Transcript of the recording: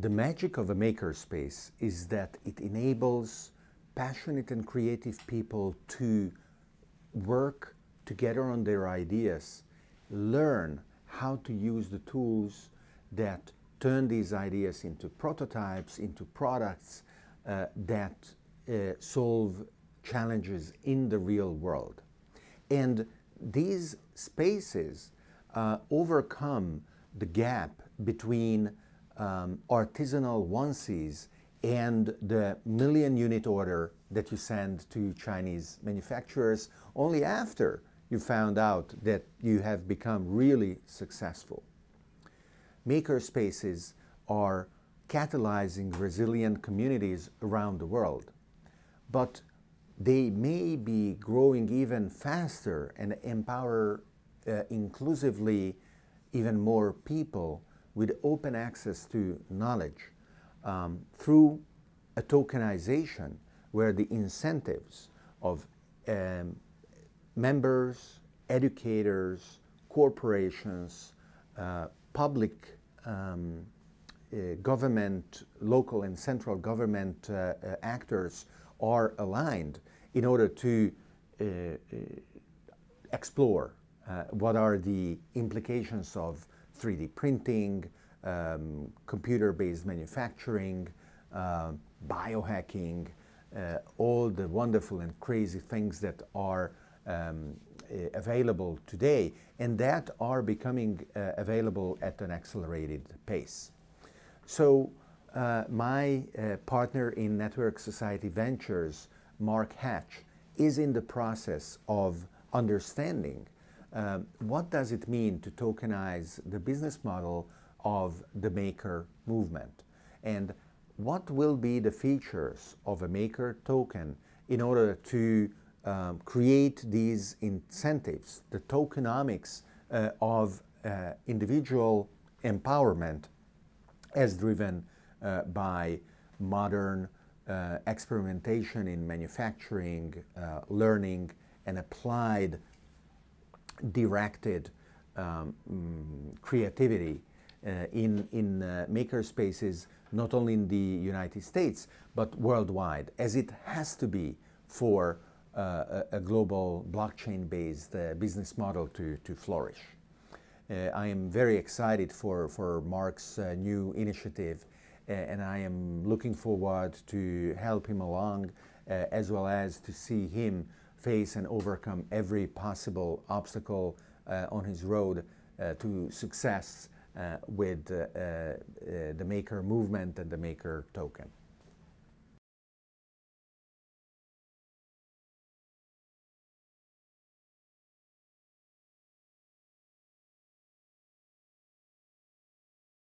The magic of a makerspace is that it enables passionate and creative people to work together on their ideas, learn how to use the tools that turn these ideas into prototypes, into products uh, that uh, solve challenges in the real world. And these spaces uh, overcome the gap between um, artisanal onesies and the million unit order that you send to Chinese manufacturers only after you found out that you have become really successful. Maker spaces are catalyzing resilient communities around the world, but they may be growing even faster and empower uh, inclusively even more people with open access to knowledge um, through a tokenization where the incentives of um, members, educators, corporations, uh, public um, uh, government, local and central government uh, uh actors are aligned in order to uh, uh, explore what are the implications of 3D printing, um, computer-based manufacturing, uh, biohacking, uh, all the wonderful and crazy things that are um, available today and that are becoming uh, available at an accelerated pace. So uh, my uh, partner in Network Society Ventures, Mark Hatch, is in the process of understanding um, what does it mean to tokenize the business model of the maker movement? And what will be the features of a maker token in order to um, create these incentives, the tokenomics uh, of uh, individual empowerment as driven uh, by modern uh, experimentation in manufacturing, uh, learning, and applied directed um, mm, creativity uh, in, in uh, maker spaces, not only in the United States, but worldwide, as it has to be for uh, a, a, global blockchain-based uh, business model to, to flourish. Uh, I am very excited for, for Mark's uh, new initiative and I am looking forward to help him along as well as to see him face and overcome every possible obstacle uh, on his road uh, to success uh, with the maker movement and the maker token.